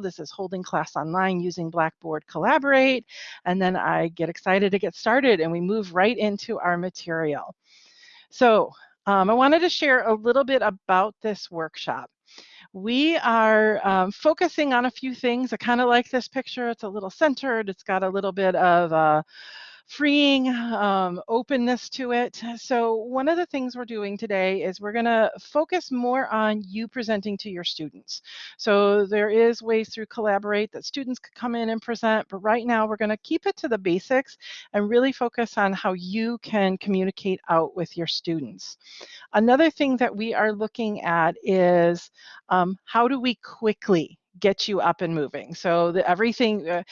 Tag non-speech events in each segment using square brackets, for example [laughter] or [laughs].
This is holding class online using Blackboard Collaborate. And then I get excited to get started and we move right into our material. So um, I wanted to share a little bit about this workshop. We are um, focusing on a few things. I kind of like this picture. It's a little centered. It's got a little bit of uh, freeing um, openness to it. So one of the things we're doing today is we're going to focus more on you presenting to your students. So there is ways through Collaborate that students could come in and present, but right now we're going to keep it to the basics and really focus on how you can communicate out with your students. Another thing that we are looking at is um, how do we quickly get you up and moving. So the, everything, uh,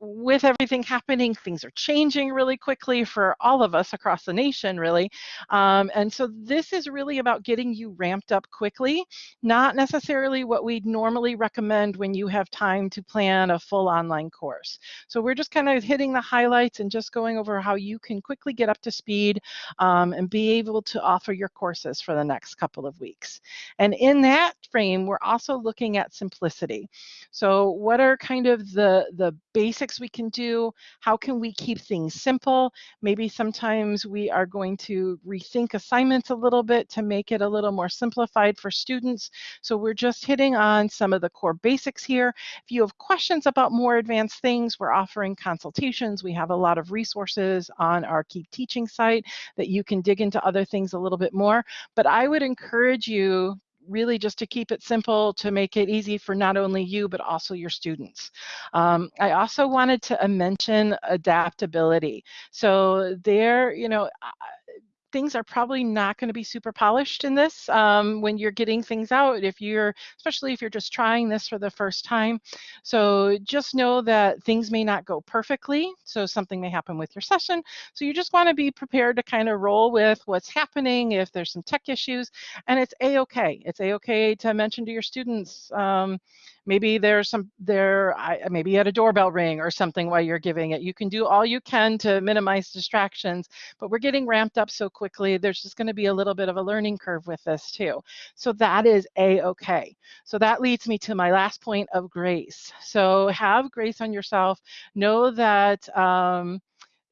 with everything happening, things are changing really quickly for all of us across the nation, really. Um, and so this is really about getting you ramped up quickly, not necessarily what we'd normally recommend when you have time to plan a full online course. So we're just kind of hitting the highlights and just going over how you can quickly get up to speed um, and be able to offer your courses for the next couple of weeks. And in that frame, we're also looking at simplicity. So what are kind of the, the basics we can do? How can we keep things simple? Maybe sometimes we are going to rethink assignments a little bit to make it a little more simplified for students. So we're just hitting on some of the core basics here. If you have questions about more advanced things, we're offering consultations. We have a lot of resources on our Keep Teaching site that you can dig into other things a little bit more. But I would encourage you really just to keep it simple to make it easy for not only you but also your students. Um, I also wanted to mention adaptability. So there, you know, things are probably not going to be super polished in this um, when you're getting things out if you're especially if you're just trying this for the first time. So just know that things may not go perfectly so something may happen with your session. So you just want to be prepared to kind of roll with what's happening if there's some tech issues and it's a-okay. It's a-okay to mention to your students um, maybe there's some there maybe you had a doorbell ring or something while you're giving it. You can do all you can to minimize distractions but we're getting ramped up so quickly there's just going to be a little bit of a learning curve with this too. So that is a-okay. So that leads me to my last point of grace. So have grace on yourself. Know that um,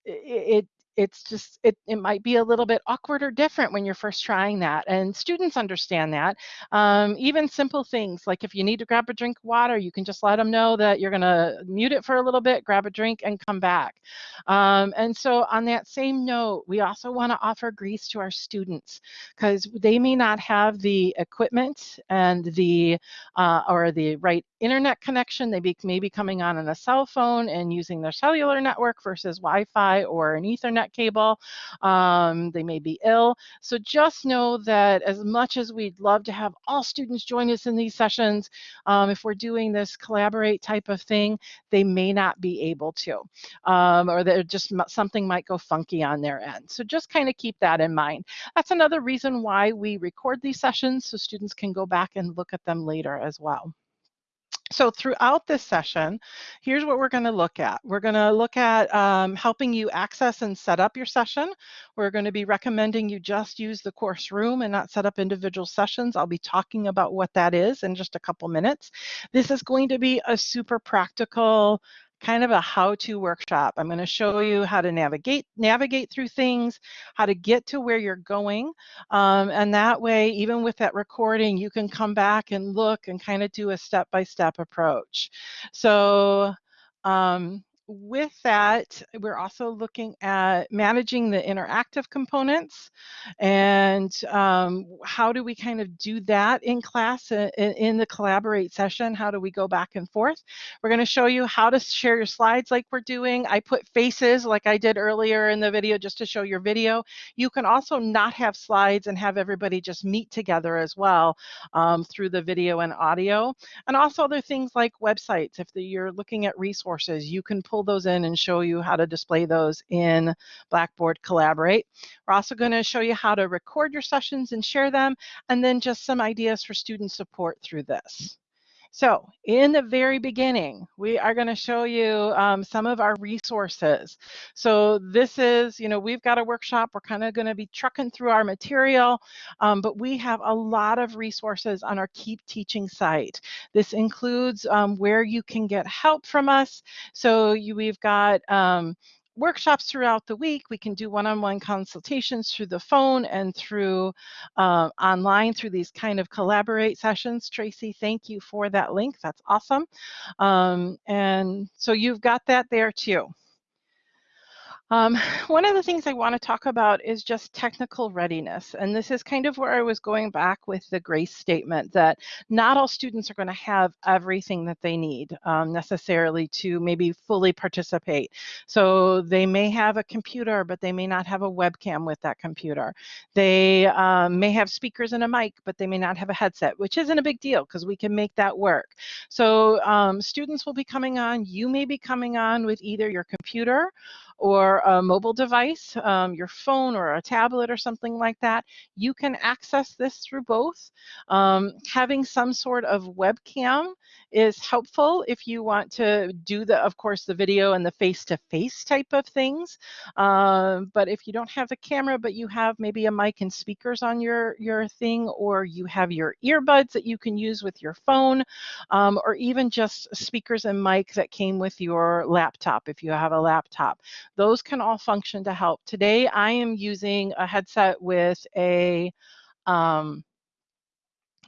it, it's just it, it might be a little bit awkward or different when you're first trying that and students understand that. Um, even simple things like if you need to grab a drink of water you can just let them know that you're going to mute it for a little bit grab a drink and come back. Um, and so on that same note we also want to offer grace to our students because they may not have the equipment and the uh, or the right internet connection. They be, may be coming on on a cell phone and using their cellular network versus wi-fi or an ethernet cable. Um, they may be ill. So just know that as much as we'd love to have all students join us in these sessions, um, if we're doing this collaborate type of thing, they may not be able to, um, or that just something might go funky on their end. So just kind of keep that in mind. That's another reason why we record these sessions so students can go back and look at them later as well. So throughout this session, here's what we're going to look at. We're going to look at um, helping you access and set up your session. We're going to be recommending you just use the course room and not set up individual sessions. I'll be talking about what that is in just a couple minutes. This is going to be a super practical kind of a how-to workshop. I'm going to show you how to navigate navigate through things, how to get to where you're going, um, and that way, even with that recording, you can come back and look and kind of do a step-by-step -step approach. So um, with that, we're also looking at managing the interactive components and um, how do we kind of do that in class in, in, the collaborate session? How do we go back and forth? We're going to show you how to share your slides like we're doing. I put faces like I did earlier in the video just to show your video. You can also not have slides and have everybody just meet together as well um, through the video and audio. And also other things like websites. If the, you're looking at resources, you can pull pull those in and show you how to display those in Blackboard Collaborate. We're also going to show you how to record your sessions and share them, and then just some ideas for student support through this. So in the very beginning, we are going to show you um, some of our resources. So this is, you know, we've got a workshop. We're kind of going to be trucking through our material, um, but we have a lot of resources on our Keep Teaching site. This includes um, where you can get help from us. So you, we've got um, workshops throughout the week. We can do one-on-one consultations through the phone and through uh, online through these kind of collaborate sessions. Tracy, thank you for that link. That's awesome. Um, and so you've got that there too. Um, [laughs] one of the things I want to talk about is just technical readiness. And this is kind of where I was going back with the GRACE statement that not all students are going to have everything that they need um, necessarily to maybe fully participate. So they may have a computer, but they may not have a webcam with that computer. They um, may have speakers and a mic, but they may not have a headset, which isn't a big deal because we can make that work. So um, students will be coming on, you may be coming on with either your computer or a mobile device, um, your phone or a tablet or something like that, you can access this through both. Um, having some sort of webcam is helpful if you want to do the, of course, the video and the face-to-face -face type of things. Um, but if you don't have the camera, but you have maybe a mic and speakers on your, your thing, or you have your earbuds that you can use with your phone, um, or even just speakers and mic that came with your laptop if you have a laptop. Those can all function to help. Today, I am using a headset with a um,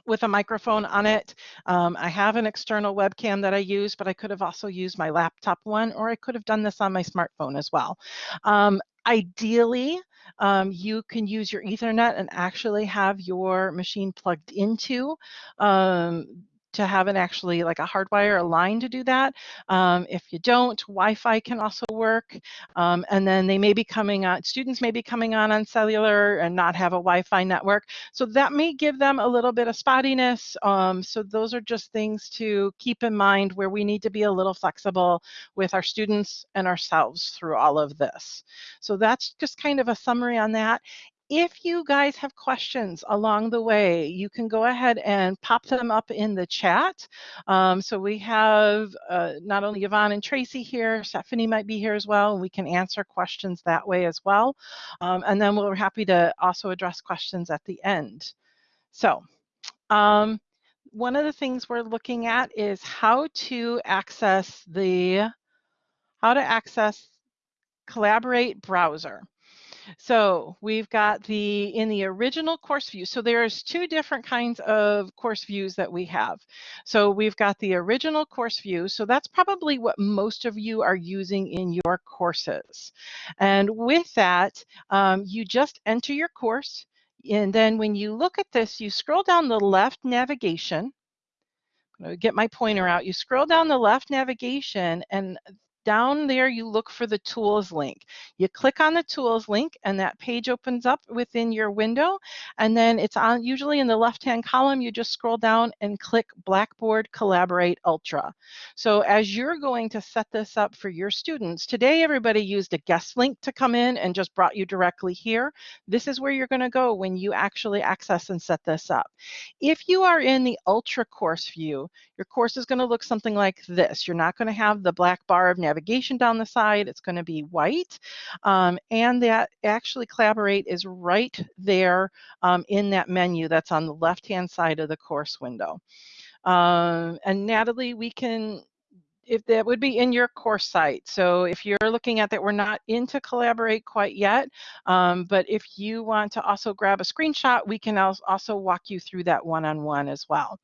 with a microphone on it. Um, I have an external webcam that I use, but I could have also used my laptop one, or I could have done this on my smartphone as well. Um, ideally, um, you can use your Ethernet and actually have your machine plugged into um, to have an actually like a hardwire a line to do that. Um, if you don't, Wi-Fi can also work. Um, and then they may be coming on, students may be coming on on cellular and not have a Wi-Fi network. So that may give them a little bit of spottiness. Um, so those are just things to keep in mind where we need to be a little flexible with our students and ourselves through all of this. So that's just kind of a summary on that if you guys have questions along the way, you can go ahead and pop them up in the chat. Um, so we have uh, not only Yvonne and Tracy here, Stephanie might be here as well, and we can answer questions that way as well. Um, and then we're happy to also address questions at the end. So um, one of the things we're looking at is how to access the, how to access Collaborate browser. So we've got the, in the original course view, so there's two different kinds of course views that we have. So we've got the original course view, so that's probably what most of you are using in your courses. And with that, um, you just enter your course, and then when you look at this, you scroll down the left navigation, get my pointer out. You scroll down the left navigation and down there you look for the tools link. You click on the tools link and that page opens up within your window and then it's on usually in the left hand column you just scroll down and click Blackboard Collaborate Ultra. So as you're going to set this up for your students, today everybody used a guest link to come in and just brought you directly here. This is where you're going to go when you actually access and set this up. If you are in the Ultra course view, your course is going to look something like this. You're not going to have the black bar of navigation down the side. It's going to be white. Um, and that actually Collaborate is right there um, in that menu that's on the left-hand side of the course window. Um, and Natalie, we can if that would be in your course site. So if you're looking at that, we're not into Collaborate quite yet, um, but if you want to also grab a screenshot, we can also walk you through that one-on-one -on -one as well.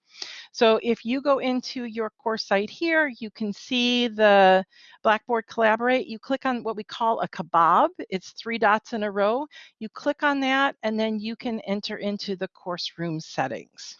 So if you go into your course site here, you can see the Blackboard Collaborate. You click on what we call a kebab. It's three dots in a row. You click on that, and then you can enter into the course room settings.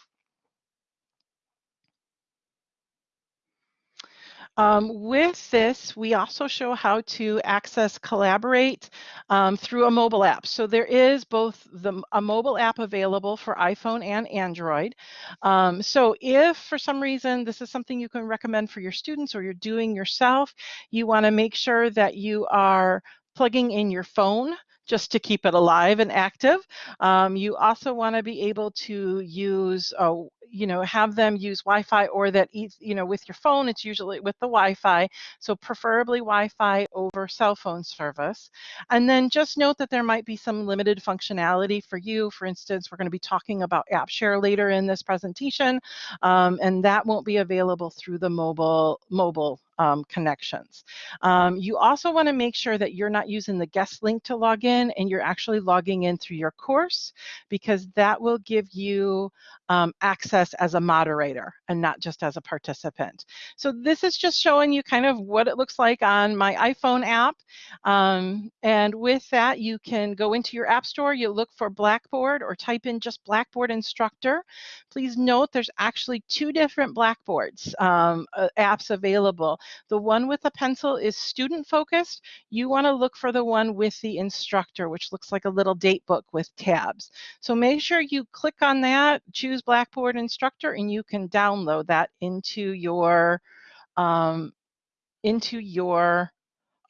Um, with this, we also show how to access Collaborate um, through a mobile app. So there is both the, a mobile app available for iPhone and Android. Um, so if for some reason this is something you can recommend for your students or you're doing yourself, you want to make sure that you are plugging in your phone just to keep it alive and active. Um, you also want to be able to use uh, you know, have them use Wi-Fi or that, you know, with your phone, it's usually with the Wi-Fi. So preferably Wi-Fi over cell phone service. And then just note that there might be some limited functionality for you. For instance, we're going to be talking about AppShare later in this presentation, um, and that won't be available through the mobile mobile um, connections. Um, you also want to make sure that you're not using the guest link to log in and you're actually logging in through your course because that will give you um, access as a moderator and not just as a participant. So this is just showing you kind of what it looks like on my iPhone app. Um, and with that, you can go into your app store, you look for Blackboard or type in just Blackboard instructor. Please note there's actually two different Blackboards um, uh, apps available. The one with the pencil is student focused. You want to look for the one with the instructor, which looks like a little date book with tabs. So make sure you click on that, choose Blackboard instructor, and you can download that into your um, into your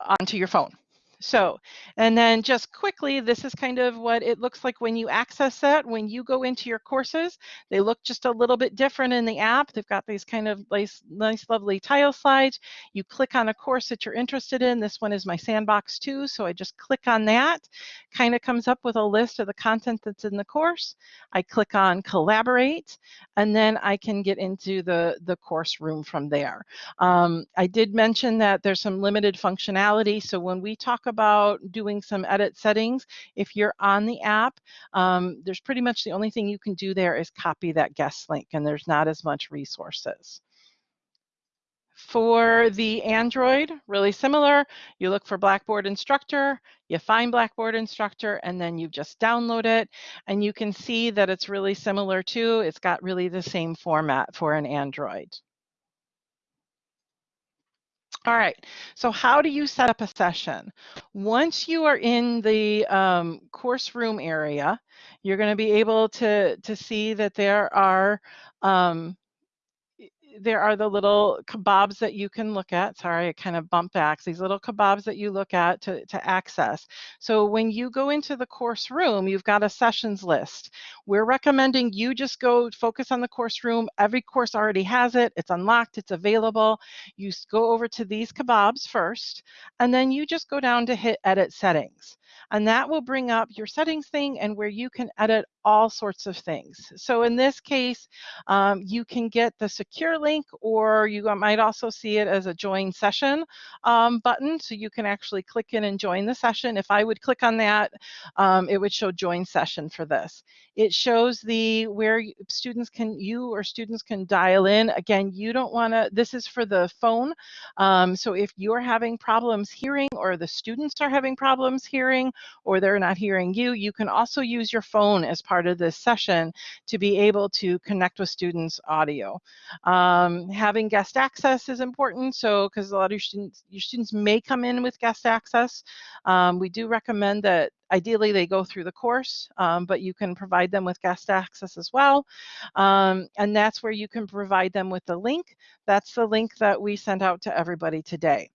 onto your phone. So, and then just quickly, this is kind of what it looks like when you access that. When you go into your courses, they look just a little bit different in the app. They've got these kind of nice, nice lovely tile slides. You click on a course that you're interested in. This one is my Sandbox 2, so I just click on that. Kind of comes up with a list of the content that's in the course. I click on Collaborate, and then I can get into the, the course room from there. Um, I did mention that there's some limited functionality, so when we talk about doing some edit settings. If you're on the app, um, there's pretty much the only thing you can do there is copy that guest link and there's not as much resources. For the Android, really similar. You look for Blackboard Instructor, you find Blackboard Instructor, and then you just download it. And you can see that it's really similar too. It's got really the same format for an Android. All right, so how do you set up a session? Once you are in the um, course room area, you're going to be able to, to see that there are um, there are the little kebabs that you can look at. Sorry, it kind of bumped back. These little kebabs that you look at to, to access. So when you go into the course room, you've got a sessions list. We're recommending you just go focus on the course room. Every course already has it. It's unlocked. It's available. You go over to these kebabs first, and then you just go down to hit edit settings and that will bring up your settings thing and where you can edit all sorts of things. So in this case, um, you can get the secure link or you might also see it as a join session um, button. So you can actually click in and join the session. If I would click on that, um, it would show join session for this. It shows the where students can, you or students can dial in. Again, you don't want to, this is for the phone. Um, so if you're having problems hearing or the students are having problems hearing or they're not hearing you, you can also use your phone as part of this session to be able to connect with students audio. Um, having guest access is important. So because a lot of your students, your students may come in with guest access. Um, we do recommend that ideally they go through the course, um, but you can provide them with guest access as well. Um, and that's where you can provide them with the link. That's the link that we sent out to everybody today.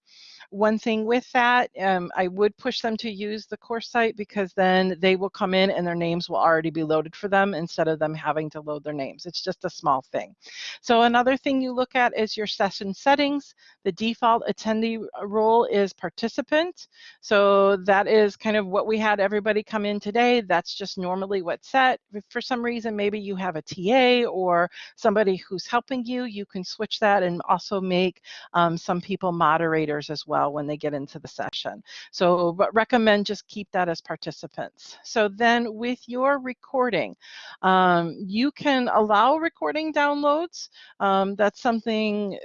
One thing with that, um, I would push them to use the course site because then they will come in and their names will already be loaded for them instead of them having to load their names. It's just a small thing. So another thing you look at is your session settings. The default attendee role is participant. So that is kind of what we had everybody come in today. That's just normally what's set. If for some reason, maybe you have a TA or somebody who's helping you, you can switch that and also make um, some people moderators as well well when they get into the session. So recommend just keep that as participants. So then with your recording, um, you can allow recording downloads. Um, that's something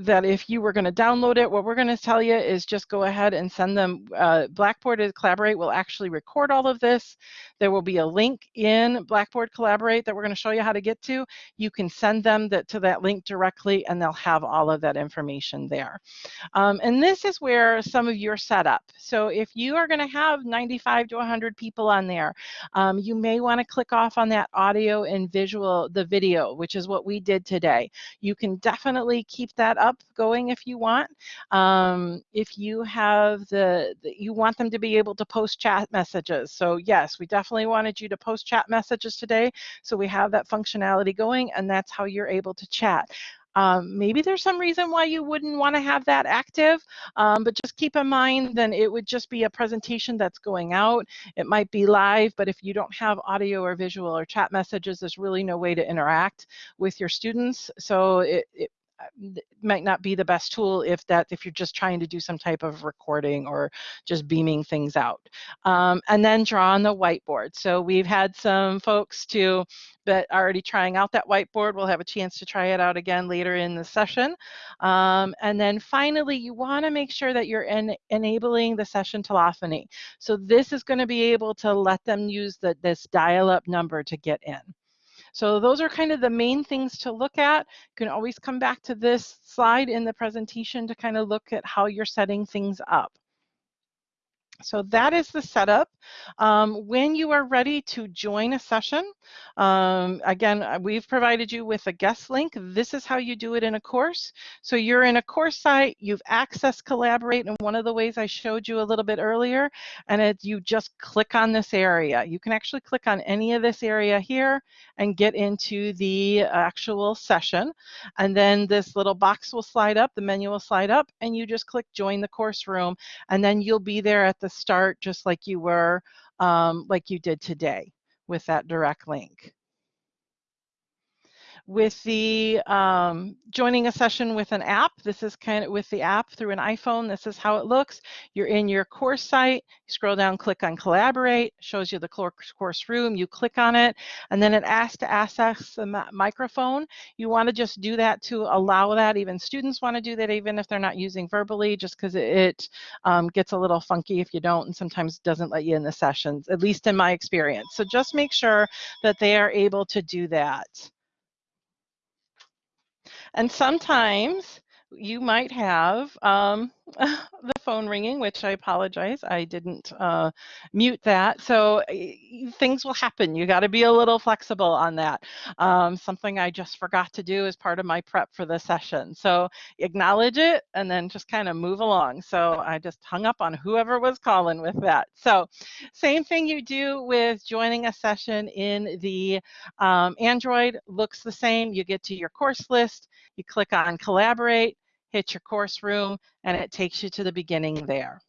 that if you were going to download it, what we're going to tell you is just go ahead and send them. Uh, Blackboard Collaborate will actually record all of this. There will be a link in Blackboard Collaborate that we're going to show you how to get to. You can send them that, to that link directly and they'll have all of that information there. Um, and this is where some of your setup. So if you are going to have 95 to 100 people on there, um, you may want to click off on that audio and visual, the video, which is what we did today. You can definitely keep that chat up going if you want. Um, if you have the, the, you want them to be able to post chat messages. So yes, we definitely wanted you to post chat messages today. So we have that functionality going and that's how you're able to chat. Um, maybe there's some reason why you wouldn't want to have that active, um, but just keep in mind then it would just be a presentation that's going out. It might be live, but if you don't have audio or visual or chat messages, there's really no way to interact with your students. So it, it might not be the best tool if that if you're just trying to do some type of recording or just beaming things out. Um, and then draw on the whiteboard. So we've had some folks to that are already trying out that whiteboard. We'll have a chance to try it out again later in the session. Um, and then finally you want to make sure that you're in, enabling the session telephony. So this is going to be able to let them use the, this dial-up number to get in so those are kind of the main things to look at. You can always come back to this slide in the presentation to kind of look at how you're setting things up. So that is the setup. Um, when you are ready to join a session, um, again, uh, we've provided you with a guest link. This is how you do it in a course. So you're in a course site, you've accessed Collaborate in one of the ways I showed you a little bit earlier, and it, you just click on this area. You can actually click on any of this area here and get into the actual session. And then this little box will slide up, the menu will slide up, and you just click join the course room, and then you'll be there at the the start just like you were, um, like you did today with that direct link with the um, joining a session with an app. This is kind of with the app through an iPhone. This is how it looks. You're in your course site, scroll down, click on collaborate, shows you the course room, you click on it, and then it asks to access the microphone. You want to just do that to allow that. Even students want to do that even if they're not using verbally, just because it um, gets a little funky if you don't and sometimes doesn't let you in the sessions, at least in my experience. So just make sure that they are able to do that. And sometimes you might have um, [laughs] the phone ringing, which I apologize. I didn't uh, mute that. So things will happen. You got to be a little flexible on that. Um, something I just forgot to do as part of my prep for the session. So acknowledge it and then just kind of move along. So I just hung up on whoever was calling with that. So same thing you do with joining a session in the um, Android looks the same. You get to your course list, you click on collaborate, hit your course room, and it takes you to the beginning there.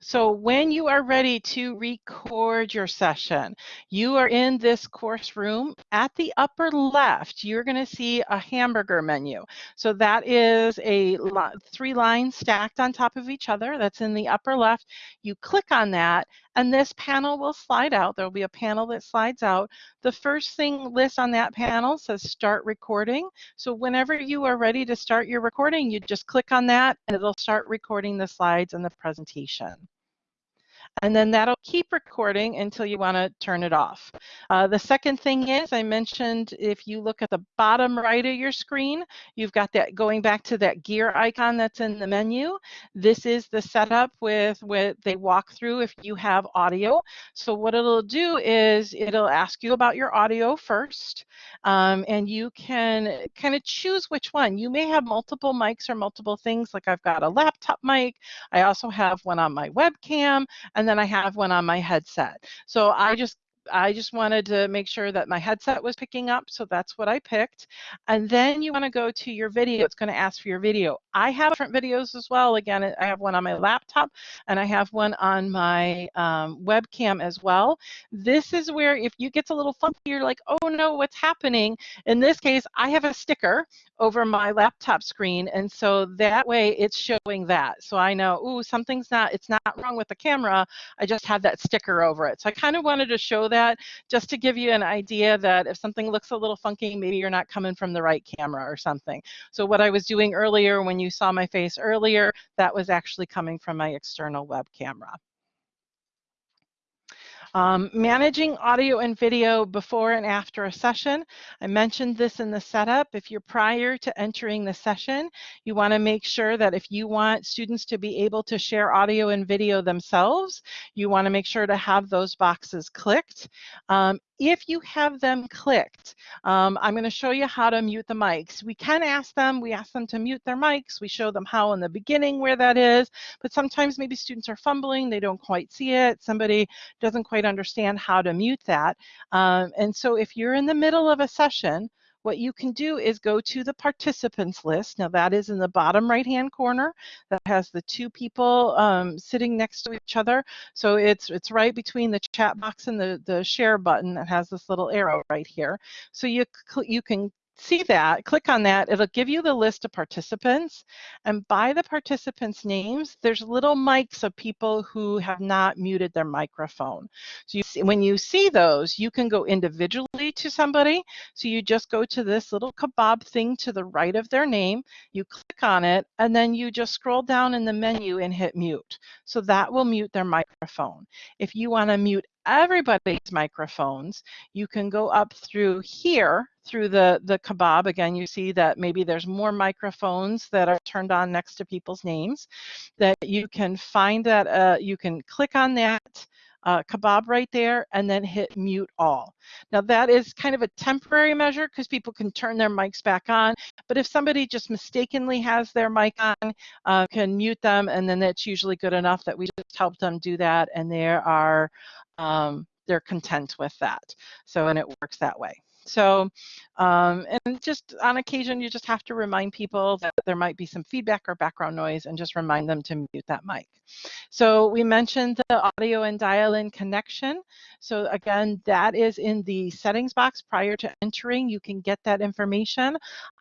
So when you are ready to record your session, you are in this course room. At the upper left, you're going to see a hamburger menu. So that is a three lines stacked on top of each other. That's in the upper left. You click on that and this panel will slide out. There'll be a panel that slides out. The first thing list on that panel says start recording. So whenever you are ready to start your recording, you just click on that and it'll start recording the slides and the presentation and then that'll keep recording until you want to turn it off. Uh, the second thing is I mentioned if you look at the bottom right of your screen, you've got that going back to that gear icon that's in the menu. This is the setup with what they walk through if you have audio. So what it'll do is it'll ask you about your audio first, um, and you can kind of choose which one. You may have multiple mics or multiple things, like I've got a laptop mic. I also have one on my webcam, and then I have one on my headset. So I just I just wanted to make sure that my headset was picking up, so that's what I picked. And then you want to go to your video. It's going to ask for your video. I have different videos as well. Again, I have one on my laptop and I have one on my um, webcam as well. This is where if you get a little funky, you're like, oh no, what's happening? In this case, I have a sticker over my laptop screen, and so that way it's showing that. So I know, ooh, something's not, it's not wrong with the camera. I just have that sticker over it. So I kind of wanted to show that that just to give you an idea that if something looks a little funky, maybe you're not coming from the right camera or something. So what I was doing earlier when you saw my face earlier, that was actually coming from my external web camera. Um, managing audio and video before and after a session. I mentioned this in the setup. If you're prior to entering the session, you want to make sure that if you want students to be able to share audio and video themselves, you want to make sure to have those boxes clicked. Um, if you have them clicked, um, I'm going to show you how to mute the mics. We can ask them, we ask them to mute their mics. We show them how in the beginning where that is, but sometimes maybe students are fumbling, they don't quite see it, somebody doesn't quite understand how to mute that. Um, and so if you're in the middle of a session, what you can do is go to the participants list. Now that is in the bottom right hand corner that has the two people um, sitting next to each other. So it's it's right between the chat box and the, the share button that has this little arrow right here. So you, you can see that, click on that, it'll give you the list of participants. And by the participants' names, there's little mics of people who have not muted their microphone. So you see, when you see those, you can go individually to somebody. So you just go to this little kebab thing to the right of their name, you click on it, and then you just scroll down in the menu and hit mute. So that will mute their microphone. If you want to mute everybody's microphones, you can go up through here through the, the kebab. Again, you see that maybe there's more microphones that are turned on next to people's names that you can find that, uh, you can click on that uh, kebab right there and then hit mute all. Now that is kind of a temporary measure because people can turn their mics back on, but if somebody just mistakenly has their mic on, uh, can mute them and then that's usually good enough that we just help them do that and there are um, they're content with that. So, and it works that way. So, um, and just on occasion, you just have to remind people that there might be some feedback or background noise and just remind them to mute that mic. So we mentioned the audio and dial-in connection. So again, that is in the settings box prior to entering. You can get that information.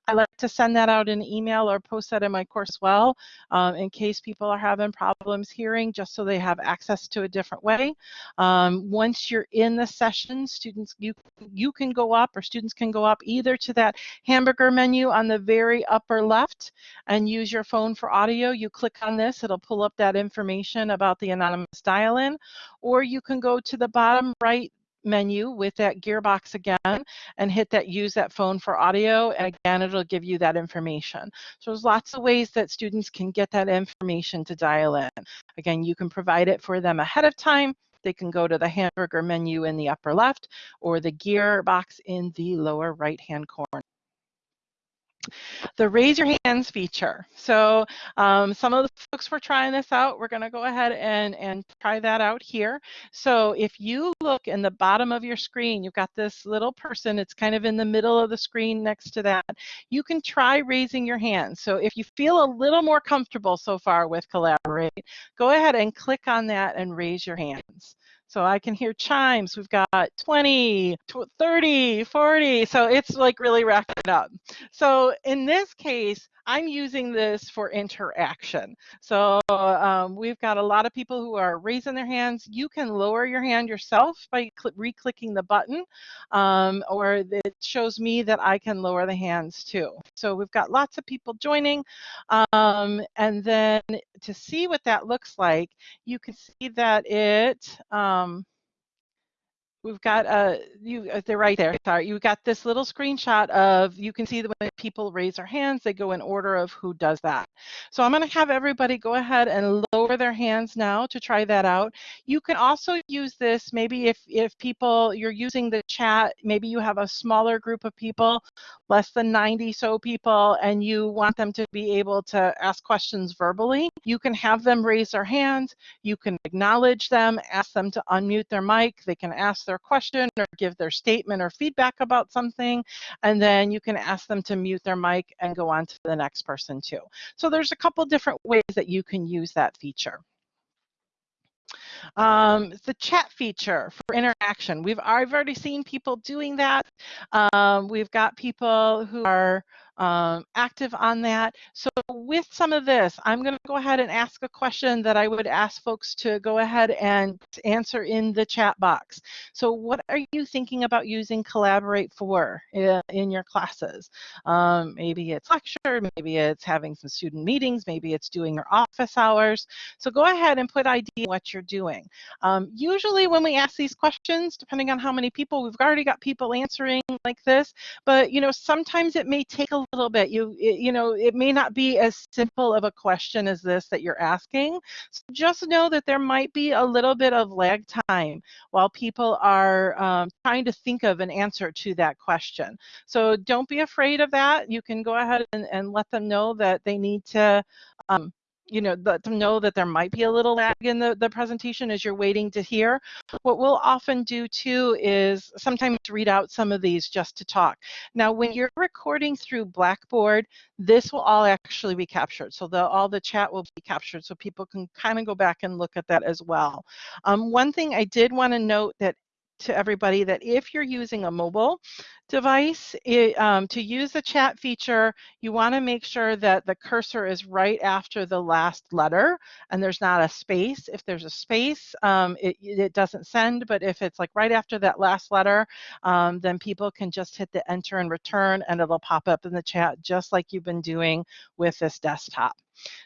I like to send that out in email or post that in my course well um, in case people are having problems hearing just so they have access to a different way. Um, once you're in the session, students, you, you can go up or students can go up either to that hamburger menu on the very upper left and use your phone for audio. You click on this, it'll pull up that information about the anonymous dial-in, or you can go to the bottom right menu with that gearbox again and hit that use that phone for audio and again it'll give you that information. So there's lots of ways that students can get that information to dial in. Again you can provide it for them ahead of time. They can go to the hamburger menu in the upper left or the gear box in the lower right hand corner the raise your hands feature. So um, some of the folks were trying this out. We're going to go ahead and, and try that out here. So if you look in the bottom of your screen, you've got this little person. It's kind of in the middle of the screen next to that. You can try raising your hand. So if you feel a little more comfortable so far with Collaborate, go ahead and click on that and raise your hands. So I can hear chimes. We've got 20, 30, 40. So it's like really racking up. So in this case, I'm using this for interaction. So um, we've got a lot of people who are raising their hands. You can lower your hand yourself by re-clicking the button, um, or it shows me that I can lower the hands too. So we've got lots of people joining. Um, and then to see what that looks like, you can see that it, um, we've got uh you uh, they're right there sorry. You got this little screenshot of you can see that when people raise their hands they go in order of who does that. So i'm going to have everybody go ahead and lower their hands now to try that out. You can also use this maybe if if people you're using the chat maybe you have a smaller group of people less than 90 so people and you want them to be able to ask questions verbally you can have them raise their hands you can acknowledge them ask them to unmute their mic they can ask their question or give their statement or feedback about something, and then you can ask them to mute their mic and go on to the next person too. So there's a couple different ways that you can use that feature. Um, the chat feature for interaction. We've I've already seen people doing that. Um, we've got people who are um, active on that. So with some of this, I'm going to go ahead and ask a question that I would ask folks to go ahead and answer in the chat box. So what are you thinking about using Collaborate for in, in your classes? Um, maybe it's lecture, maybe it's having some student meetings, maybe it's doing your office hours. So go ahead and put ID what you're doing. Um, usually when we ask these questions, depending on how many people, we've already got people answering like this, but you know, sometimes it may take a little bit. You, it, you know, it may not be as simple of a question as this that you're asking. So just know that there might be a little bit of lag time while people are um, trying to think of an answer to that question. So don't be afraid of that. You can go ahead and, and let them know that they need to um, you know, let them know that there might be a little lag in the, the presentation as you're waiting to hear. What we'll often do too is sometimes read out some of these just to talk. Now, when you're recording through Blackboard, this will all actually be captured. So the, all the chat will be captured so people can kind of go back and look at that as well. Um, one thing I did want to note that to everybody that if you're using a mobile device, it, um, to use the chat feature, you want to make sure that the cursor is right after the last letter and there's not a space. If there's a space, um, it, it, doesn't send, but if it's like right after that last letter, um, then people can just hit the enter and return and it'll pop up in the chat just like you've been doing with this desktop.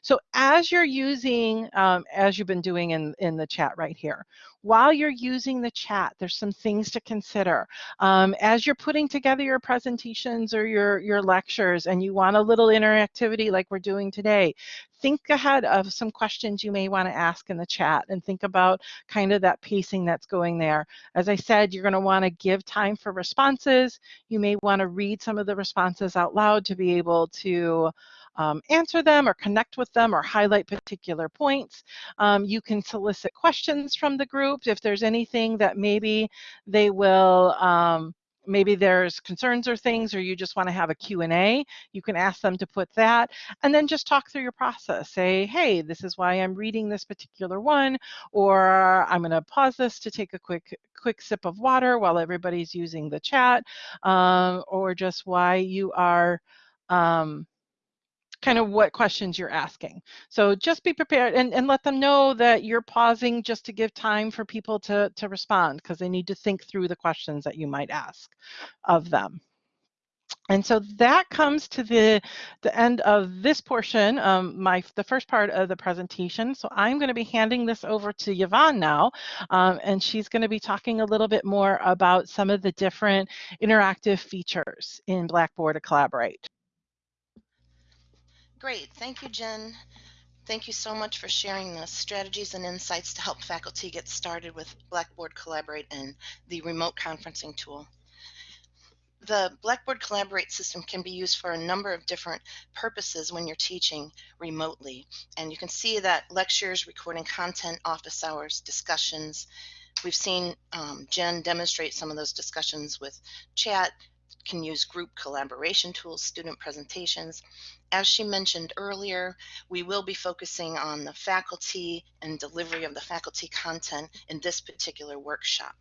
So as you're using, um, as you've been doing in, in the chat right here, while you're using the chat, there's some things to consider. Um, as you're putting together your presentations or your, your lectures and you want a little interactivity like we're doing today, think ahead of some questions you may want to ask in the chat and think about kind of that pacing that's going there. As I said, you're going to want to give time for responses. You may want to read some of the responses out loud to be able to um, answer them or connect with them or highlight particular points. Um, you can solicit questions from the group if there's anything that maybe they will um, maybe there's concerns or things or you just want to have a q&a you can ask them to put that and then just talk through your process. Say hey this is why i'm reading this particular one or i'm going to pause this to take a quick quick sip of water while everybody's using the chat um, or just why you are um, kind of what questions you're asking. So just be prepared and, and let them know that you're pausing just to give time for people to, to respond because they need to think through the questions that you might ask of them. And so that comes to the, the end of this portion, um, my the first part of the presentation. So I'm going to be handing this over to Yvonne now, um, and she's going to be talking a little bit more about some of the different interactive features in Blackboard to Collaborate. Great. Thank you, Jen. Thank you so much for sharing the strategies and insights to help faculty get started with Blackboard Collaborate and the remote conferencing tool. The Blackboard Collaborate system can be used for a number of different purposes when you're teaching remotely. And you can see that lectures, recording content, office hours, discussions. We've seen um, Jen demonstrate some of those discussions with chat, can use group collaboration tools, student presentations. As she mentioned earlier, we will be focusing on the faculty and delivery of the faculty content in this particular workshop.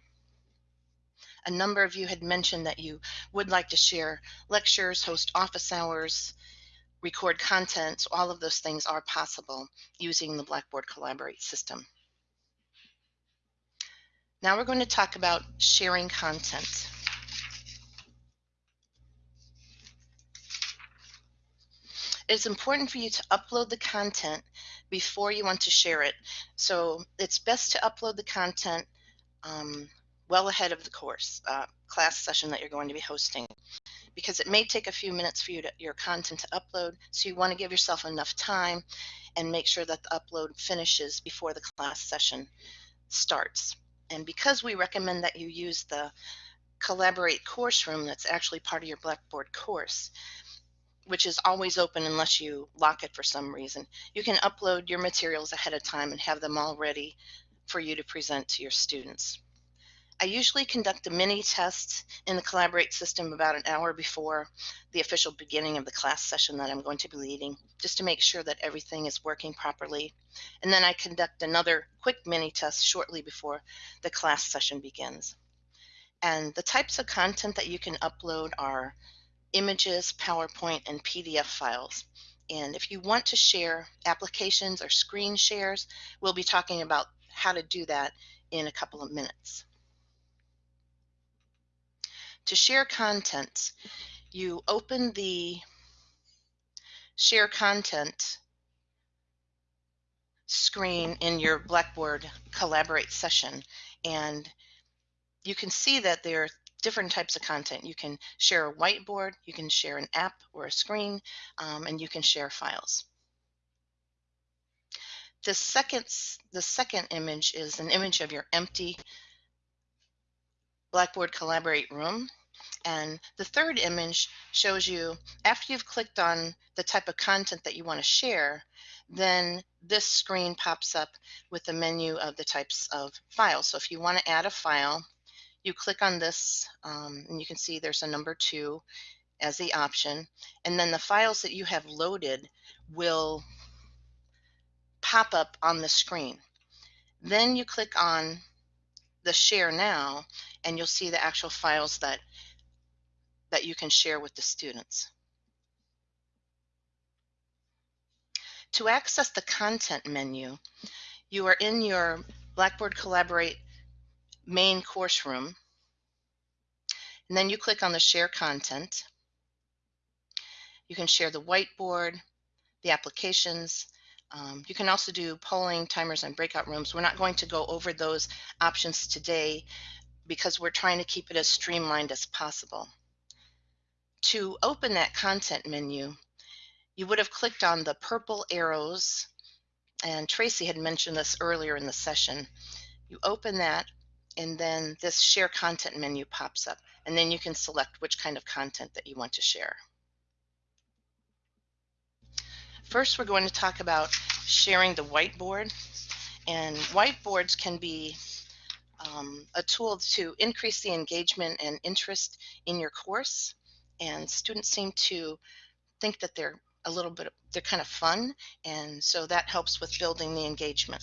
A number of you had mentioned that you would like to share lectures, host office hours, record content. All of those things are possible using the Blackboard Collaborate system. Now we're going to talk about sharing content. It's important for you to upload the content before you want to share it. So it's best to upload the content um, well ahead of the course, uh, class session that you're going to be hosting, because it may take a few minutes for you to, your content to upload. So you want to give yourself enough time and make sure that the upload finishes before the class session starts. And because we recommend that you use the Collaborate course room that's actually part of your Blackboard course, which is always open unless you lock it for some reason. You can upload your materials ahead of time and have them all ready for you to present to your students. I usually conduct a mini test in the Collaborate system about an hour before the official beginning of the class session that I'm going to be leading, just to make sure that everything is working properly. And then I conduct another quick mini test shortly before the class session begins. And the types of content that you can upload are images, PowerPoint, and PDF files. And if you want to share applications or screen shares, we'll be talking about how to do that in a couple of minutes. To share content, you open the share content screen in your Blackboard Collaborate session and you can see that there are different types of content. You can share a whiteboard, you can share an app or a screen, um, and you can share files. The second, the second image is an image of your empty Blackboard Collaborate room. And the third image shows you after you've clicked on the type of content that you want to share, then this screen pops up with a menu of the types of files. So if you want to add a file, you click on this um, and you can see there's a number two as the option. And then the files that you have loaded will pop up on the screen. Then you click on the share now and you'll see the actual files that that you can share with the students. To access the content menu, you are in your Blackboard Collaborate main course room. And then you click on the share content. You can share the whiteboard, the applications. Um, you can also do polling, timers, and breakout rooms. We're not going to go over those options today because we're trying to keep it as streamlined as possible. To open that content menu, you would have clicked on the purple arrows, and Tracy had mentioned this earlier in the session. You open that, and then this share content menu pops up and then you can select which kind of content that you want to share. First we're going to talk about sharing the whiteboard and whiteboards can be um, a tool to increase the engagement and interest in your course and students seem to think that they're a little bit they're kind of fun and so that helps with building the engagement.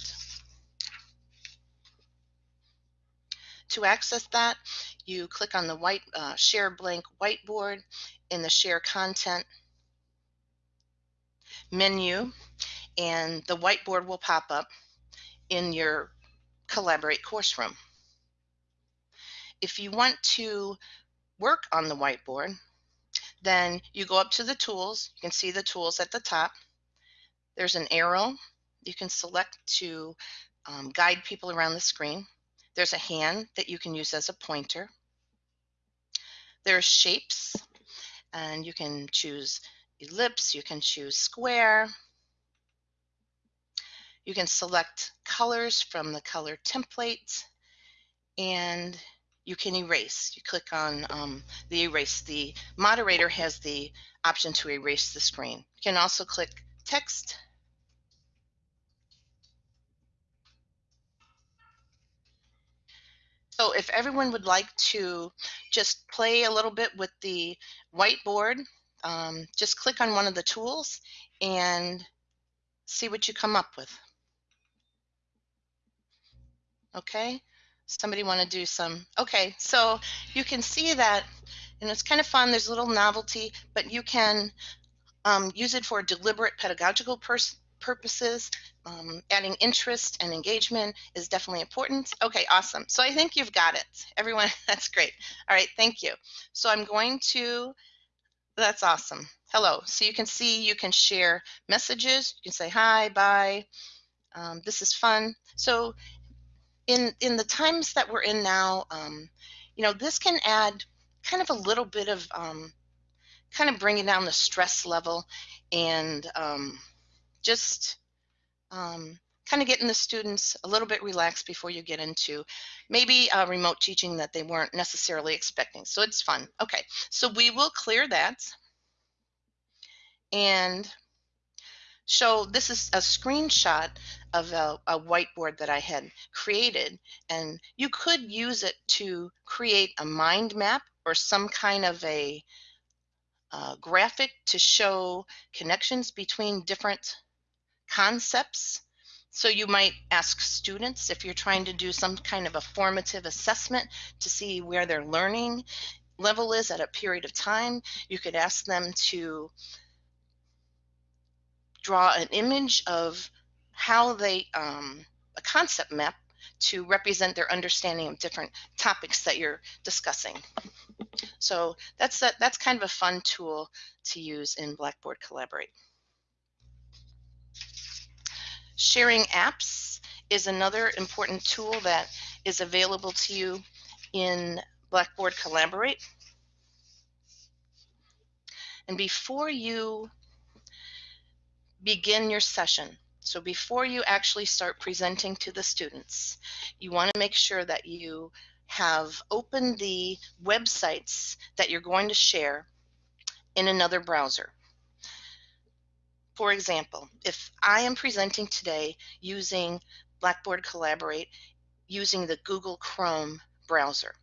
To access that, you click on the white uh, share blank whiteboard in the share content menu and the whiteboard will pop up in your collaborate course room. If you want to work on the whiteboard, then you go up to the tools. You can see the tools at the top. There's an arrow you can select to um, guide people around the screen. There's a hand that you can use as a pointer. There's shapes, and you can choose ellipse, you can choose square. You can select colors from the color template, and you can erase. You click on um, the erase. The moderator has the option to erase the screen. You can also click text So if everyone would like to just play a little bit with the whiteboard, um, just click on one of the tools and see what you come up with. Okay, somebody want to do some, okay, so you can see that, and it's kind of fun, there's a little novelty, but you can um, use it for deliberate pedagogical purposes um, adding interest and engagement is definitely important. Okay, awesome. So I think you've got it. Everyone, [laughs] that's great. All right, thank you. So I'm going to, that's awesome. Hello. So you can see you can share messages. You can say hi, bye. Um, this is fun. So in, in the times that we're in now, um, you know, this can add kind of a little bit of um, kind of bringing down the stress level and um, just um, kind of getting the students a little bit relaxed before you get into maybe uh, remote teaching that they weren't necessarily expecting. So it's fun. Okay, so we will clear that and show this is a screenshot of a, a, whiteboard that I had created and you could use it to create a mind map or some kind of a uh, graphic to show connections between different concepts. So you might ask students if you're trying to do some kind of a formative assessment to see where they're learning. level is at a period of time. You could ask them to draw an image of how they, um, a concept map to represent their understanding of different topics that you're discussing. So that's that, that's kind of a fun tool to use in Blackboard Collaborate. Sharing apps is another important tool that is available to you in Blackboard Collaborate. And before you begin your session, so before you actually start presenting to the students, you want to make sure that you have opened the websites that you're going to share in another browser. For example, if I am presenting today using Blackboard Collaborate using the Google Chrome browser,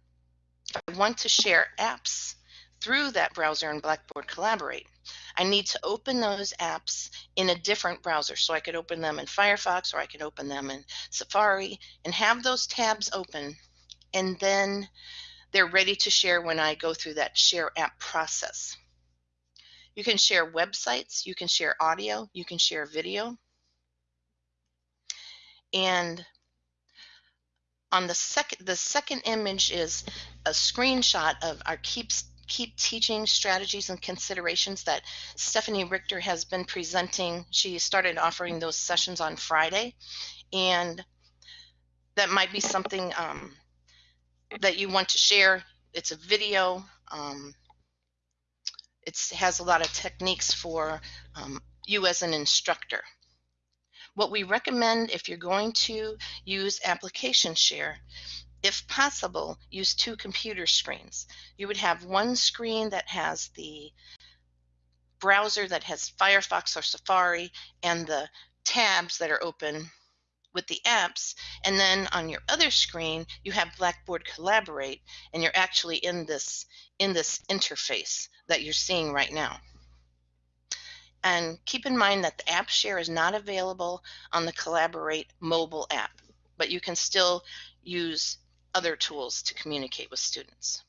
I want to share apps through that browser in Blackboard Collaborate. I need to open those apps in a different browser. So I could open them in Firefox or I could open them in Safari and have those tabs open. And then they're ready to share when I go through that share app process. You can share websites, you can share audio, you can share video. And on the second the second image is a screenshot of our keeps keep teaching strategies and considerations that Stephanie Richter has been presenting. She started offering those sessions on Friday, and that might be something um, that you want to share. It's a video. Um, it has a lot of techniques for um, you as an instructor. What we recommend if you're going to use application share if possible, use two computer screens. You would have one screen that has the browser that has Firefox or Safari and the tabs that are open with the apps. And then on your other screen, you have Blackboard Collaborate, and you're actually in this, in this interface that you're seeing right now. And keep in mind that the app share is not available on the Collaborate mobile app, but you can still use other tools to communicate with students.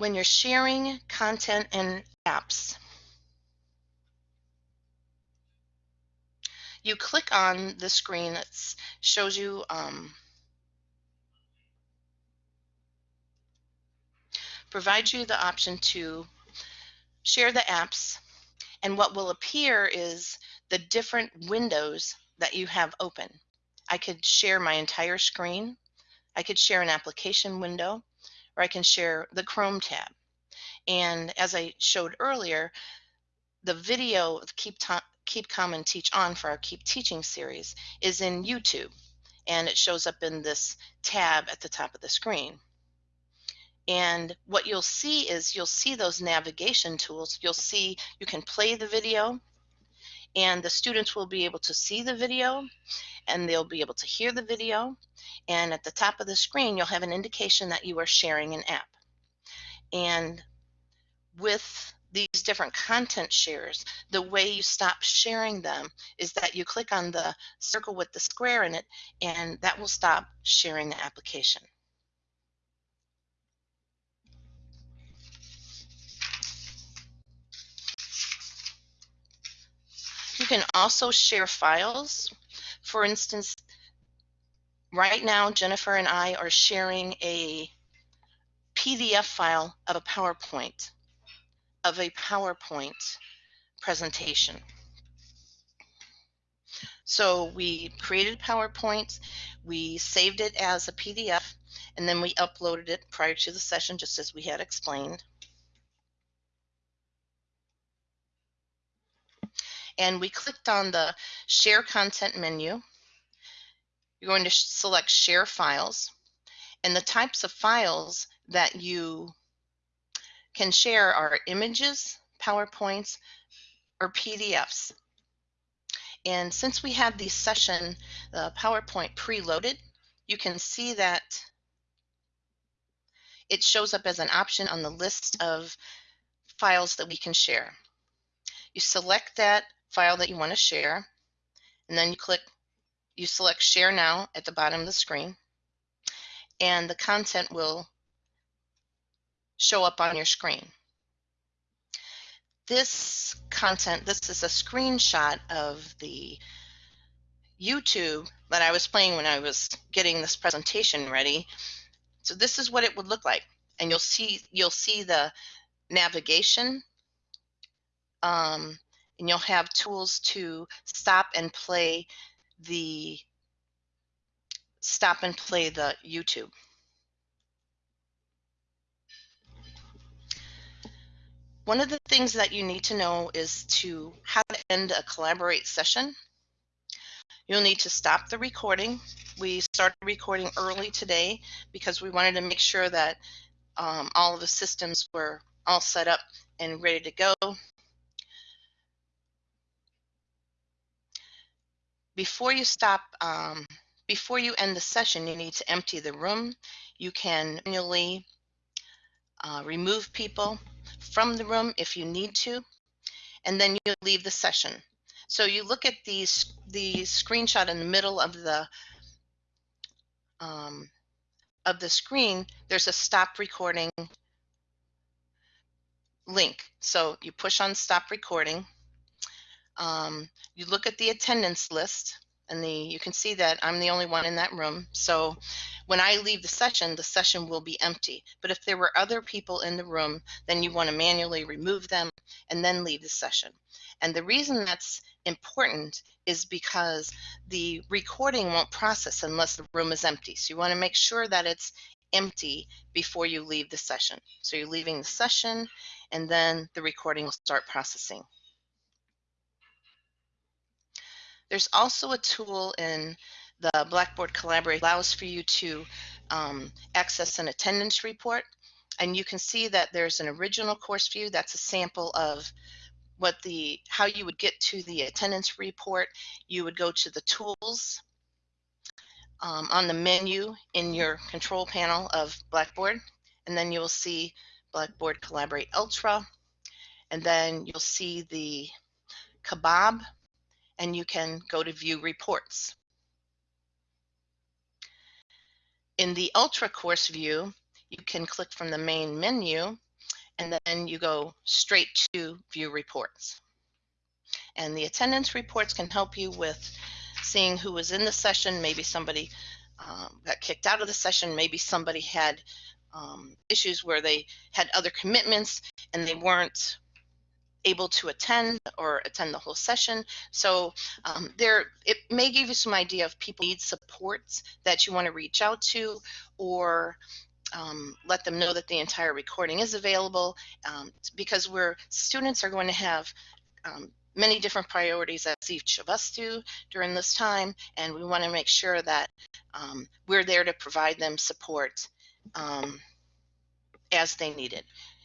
When you're sharing content and apps, you click on the screen that shows you um, provides you the option to share the apps, and what will appear is the different windows that you have open. I could share my entire screen, I could share an application window, or I can share the Chrome tab. And as I showed earlier, the video Keep, Keep Calm and Teach On for our Keep Teaching series is in YouTube, and it shows up in this tab at the top of the screen. And what you'll see is you'll see those navigation tools. You'll see you can play the video and the students will be able to see the video and they'll be able to hear the video. And at the top of the screen, you'll have an indication that you are sharing an app. And with these different content shares, the way you stop sharing them is that you click on the circle with the square in it, and that will stop sharing the application. Can also share files. For instance, right now, Jennifer and I are sharing a PDF file of a PowerPoint, of a PowerPoint presentation. So we created PowerPoint, we saved it as a PDF, and then we uploaded it prior to the session, just as we had explained. And we clicked on the Share Content menu. You're going to select Share Files, and the types of files that you can share are images, PowerPoints, or PDFs. And since we had the session, the PowerPoint preloaded, you can see that it shows up as an option on the list of files that we can share. You select that file that you want to share, and then you click, you select Share Now at the bottom of the screen, and the content will show up on your screen. This content, this is a screenshot of the YouTube that I was playing when I was getting this presentation ready. So this is what it would look like. And you'll see you'll see the navigation um, and you'll have tools to stop and play the stop and play the YouTube. One of the things that you need to know is to how to end a collaborate session. You'll need to stop the recording. We started recording early today because we wanted to make sure that um, all of the systems were all set up and ready to go. Before you stop, um, before you end the session, you need to empty the room. You can manually uh, remove people from the room if you need to, and then you leave the session. So you look at these the screenshot in the middle of the um, of the screen. There's a stop recording link. So you push on stop recording. Um, you look at the attendance list and the you can see that I'm the only one in that room. So when I leave the session, the session will be empty. But if there were other people in the room, then you want to manually remove them and then leave the session. And the reason that's important is because the recording won't process unless the room is empty. So you want to make sure that it's empty before you leave the session. So you're leaving the session and then the recording will start processing. There's also a tool in the Blackboard Collaborate allows for you to um, access an attendance report. And you can see that there's an original course view. That's a sample of what the how you would get to the attendance report. You would go to the tools um, on the menu in your control panel of Blackboard, and then you'll see Blackboard Collaborate Ultra, and then you'll see the kebab and you can go to view reports. In the Ultra course view, you can click from the main menu and then you go straight to view reports. And the attendance reports can help you with seeing who was in the session. Maybe somebody um, got kicked out of the session. Maybe somebody had um, issues where they had other commitments and they weren't able to attend or attend the whole session. So um, there, it may give you some idea of people need supports that you want to reach out to or um, let them know that the entire recording is available um, because we're students are going to have um, many different priorities as each of us do during this time and we want to make sure that um, we're there to provide them support um, as they need it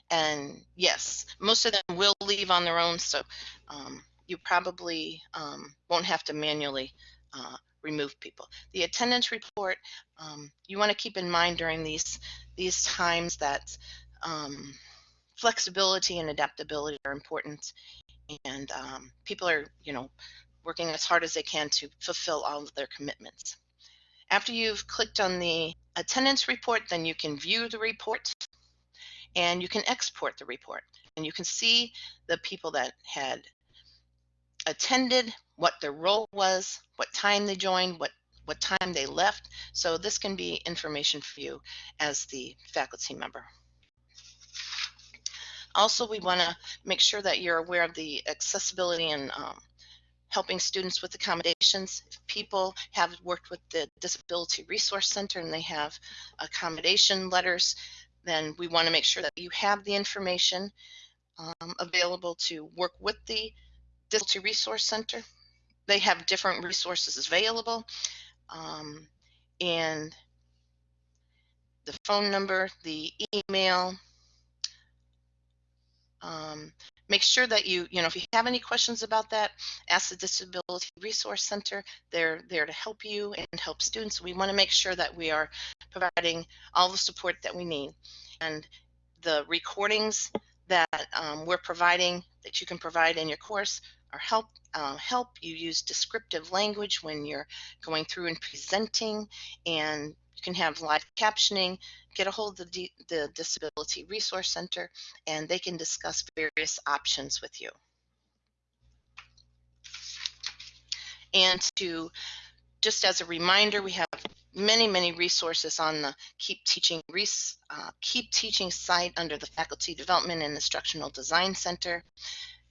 and yes, most of them will leave on their own, so um, you probably um, won't have to manually uh, remove people. The attendance report, um, you want to keep in mind during these these times that um, flexibility and adaptability are important, and um, people are, you know, working as hard as they can to fulfill all of their commitments. After you've clicked on the attendance report, then you can view the report and you can export the report and you can see the people that had attended, what their role was, what time they joined, what what time they left. So this can be information for you as the faculty member. Also, we want to make sure that you're aware of the accessibility and um, helping students with accommodations. If people have worked with the Disability Resource Center and they have accommodation letters, then we want to make sure that you have the information um, available to work with the Disability Resource Center. They have different resources available um, and the phone number, the email. Um, make sure that you, you know, if you have any questions about that, ask the Disability Resource Center. They're there to help you and help students. We want to make sure that we are providing all the support that we need. And the recordings that um, we're providing that you can provide in your course are help uh, help you use descriptive language when you're going through and presenting and you can have live captioning get a hold of the, the disability resource center and they can discuss various options with you and to just as a reminder we have many, many resources on the Keep Teaching uh, Keep Teaching site under the Faculty Development and Instructional Design Center.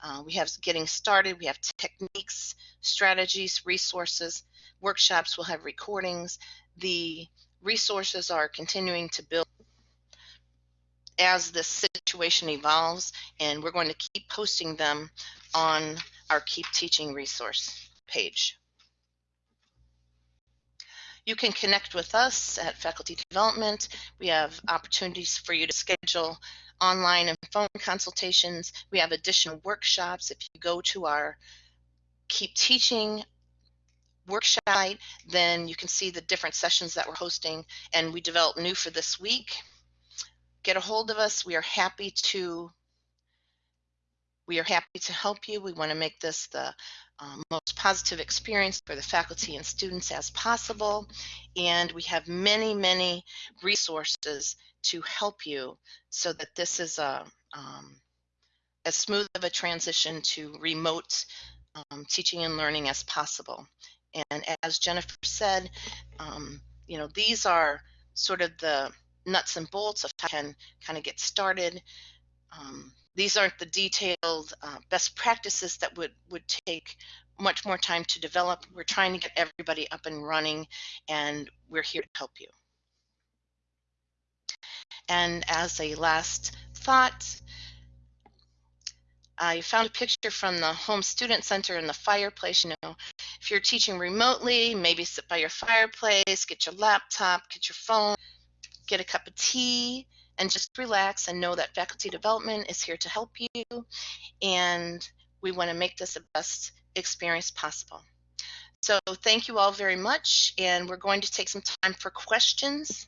Uh, we have getting started, we have techniques, strategies, resources, workshops, we'll have recordings. The resources are continuing to build as this situation evolves, and we're going to keep posting them on our Keep Teaching resource page. You can connect with us at Faculty Development. We have opportunities for you to schedule online and phone consultations. We have additional workshops. If you go to our Keep Teaching workshop, then you can see the different sessions that we're hosting and we develop new for this week. Get a hold of us. We are happy to we are happy to help you. We want to make this the um, most positive experience for the faculty and students as possible. And we have many, many resources to help you so that this is a um, as smooth of a transition to remote um, teaching and learning as possible. And as Jennifer said, um, you know, these are sort of the nuts and bolts of how you can kind of get started. Um, these aren't the detailed uh, best practices that would, would take much more time to develop. We're trying to get everybody up and running and we're here to help you. And as a last thought, I found a picture from the Holmes Student Center in the fireplace. You know, if you're teaching remotely, maybe sit by your fireplace, get your laptop, get your phone, get a cup of tea, and just relax and know that faculty development is here to help you and we want to make this the best experience possible. So thank you all very much and we're going to take some time for questions.